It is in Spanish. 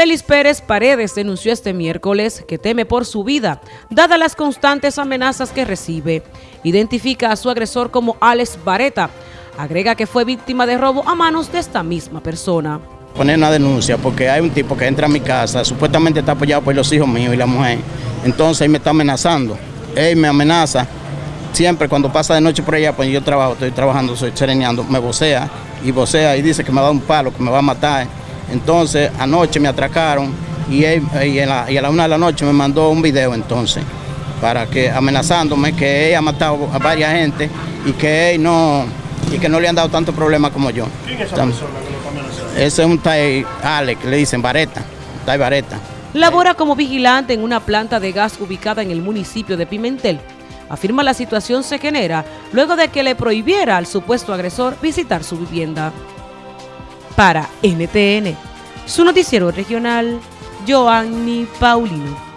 Félix Pérez Paredes denunció este miércoles que teme por su vida, dadas las constantes amenazas que recibe. Identifica a su agresor como Alex Vareta. Agrega que fue víctima de robo a manos de esta misma persona. Poner una denuncia porque hay un tipo que entra a mi casa, supuestamente está apoyado por los hijos míos y la mujer. Entonces él me está amenazando. Él me amenaza. Siempre cuando pasa de noche por allá, pues yo trabajo, estoy trabajando, soy sereneando, me vocea y vocea y dice que me va a dar un palo, que me va a matar. Entonces anoche me atracaron y, él, y, a la una de la noche me mandó un video entonces, para que amenazándome que él ha matado a varias gente y que él no, y que no le han dado tanto problema como yo. ¿Quién es esa persona que lo? Ese es un Tai Alex, le dicen Vareta, Tai Vareta. Labora como vigilante en una planta de gas ubicada en el municipio de Pimentel. Afirma la situación se genera luego de que le prohibiera al supuesto agresor visitar su vivienda para NTN, su noticiero regional, Joanny Paulino.